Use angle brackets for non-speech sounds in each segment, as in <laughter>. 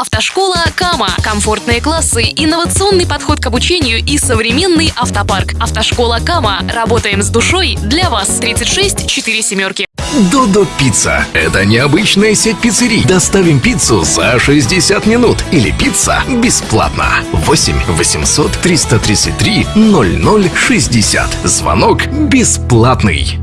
Автошкола Кама. Комфортные классы, инновационный подход к обучению и современный автопарк. Автошкола Кама. Работаем с душой для вас. 36 4 семерки. Додо Пицца. Это необычная сеть пиццерий. Доставим пиццу за 60 минут. Или пицца бесплатно. 8 800 333 0060. Звонок бесплатный.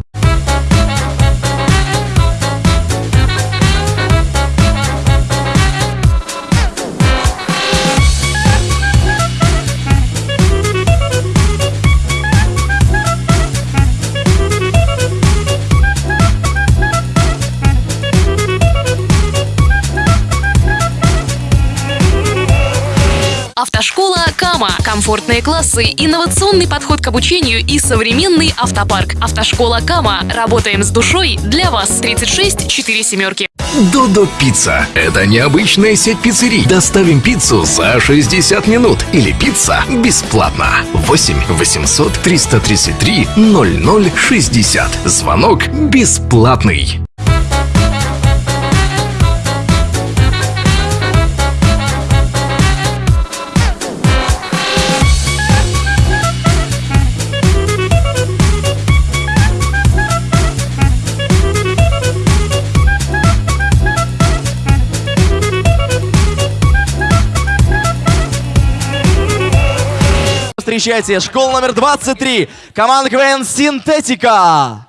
Автошкола Кама. Комфортные классы, инновационный подход к обучению и современный автопарк. Автошкола Кама. Работаем с душой для вас. 36 4 семерки. Додо Пицца. Это необычная сеть пиццерий. Доставим пиццу за 60 минут. Или пицца бесплатно. 8 800 333 0060. Звонок бесплатный. Встречайте, школа номер 23, команда КВН «Синтетика».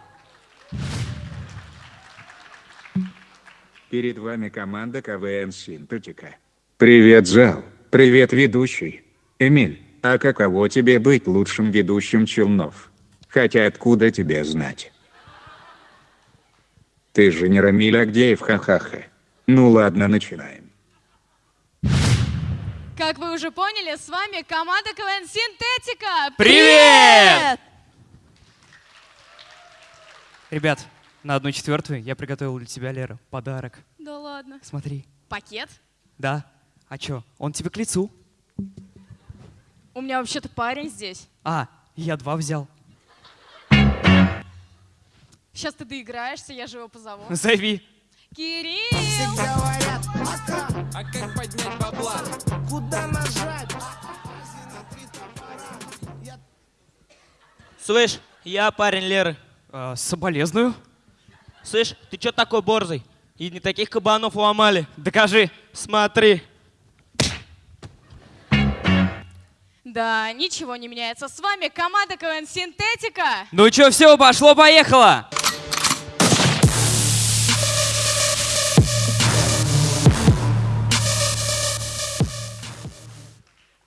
Перед вами команда КВН «Синтетика». Привет, зал. Привет, ведущий. Эмиль, а каково тебе быть лучшим ведущим Челнов? Хотя откуда тебе знать? Ты же не Рамиль Агдеев, ха-ха-ха. Ну ладно, начинаем. Как вы уже поняли, с вами команда КВН Синтетика. Привет! Ребят, на одну четвертую я приготовил для тебя, Лера, подарок. Да ладно. Смотри. Пакет? Да. А чё, он тебе к лицу. У меня вообще-то парень здесь. А, я два взял. Сейчас ты доиграешься, я же его позову. Зови. Кирилл! Слышь, я парень Леры. А, соболезную. Слышь, ты чё такой борзый? И не таких кабанов ломали. Докажи. Смотри. Да, ничего не меняется. С вами команда КВН Синтетика. Ну чё, все, пошло-поехало.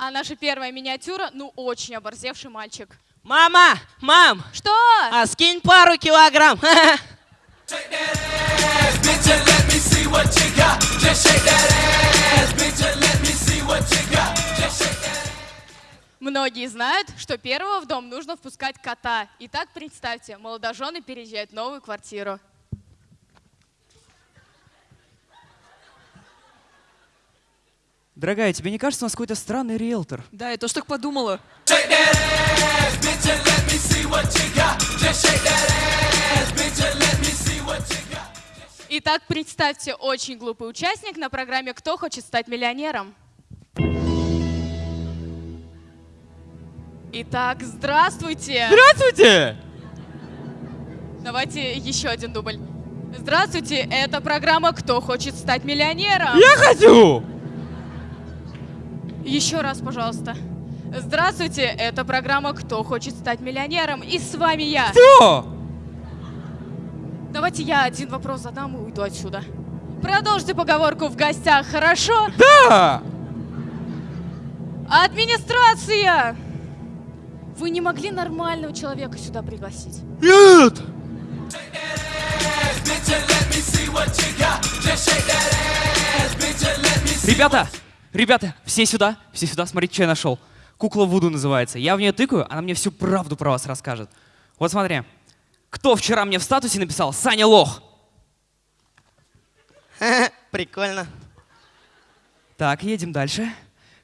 А наша первая миниатюра, ну, очень оборзевший мальчик. Мама, мам, Что? а скинь пару килограмм. Многие знают, что первого в дом нужно впускать кота. Итак, представьте, молодожены переезжают в новую квартиру. Дорогая, тебе не кажется, у нас какой-то странный риэлтор? Да, я тоже так подумала. Итак, представьте, очень глупый участник на программе «Кто хочет стать миллионером?». Итак, здравствуйте! Здравствуйте! Давайте еще один дубль. Здравствуйте, это программа «Кто хочет стать миллионером?». Я хочу! Еще раз, пожалуйста. Здравствуйте, это программа «Кто хочет стать миллионером?» И с вами я. Кто? Давайте я один вопрос задам и уйду отсюда. Продолжите поговорку в гостях, хорошо? Да! Администрация! Вы не могли нормального человека сюда пригласить? Нет! Ребята, ребята, все сюда, все сюда, смотрите, что я нашел. Кукла Вуду называется. Я в нее тыкаю, она мне всю правду про вас расскажет. Вот смотри. Кто вчера мне в статусе написал «Саня лох»? <laughs> Прикольно. Так, едем дальше.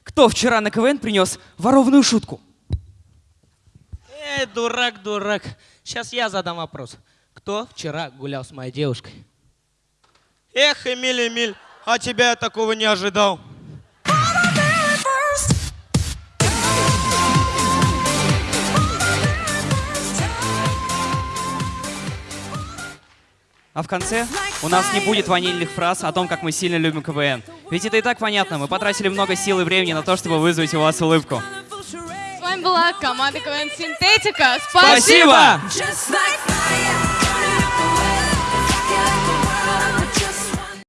Кто вчера на КВН принес ворованную шутку? Эй, дурак, дурак. Сейчас я задам вопрос. Кто вчера гулял с моей девушкой? Эх, Эмиль, Эмиль, а тебя я такого не ожидал. А в конце у нас не будет ванильных фраз о том, как мы сильно любим КВН. Ведь это и так понятно, мы потратили много сил и времени на то, чтобы вызвать у вас улыбку. С вами была команда КВН Синтетика. Спасибо! Fire.